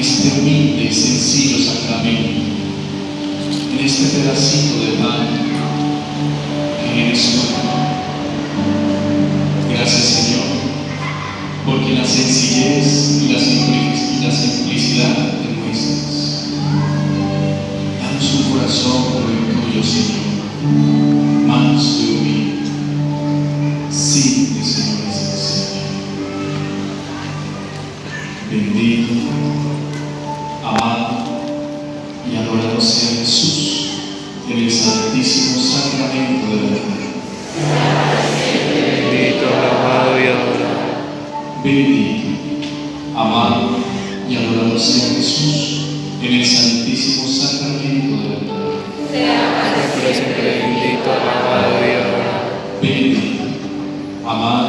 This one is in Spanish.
este humilde y sencillo sacramento, en este pedacito de pan que eres tú. Gracias Señor, porque la sencillez y la, simplicidad, y la simplicidad te muestras. Danos un corazón como el tuyo, Señor, manso y humilde, simple, Señor, y sencillo. Bendito, adorado sea Jesús en el santísimo sacramento de la vida. Bendito, amado y adorado. Bendito, amado y adorado sea Jesús en el santísimo sacramento de la vida. Bendito, amado y adorado. Bendito, amado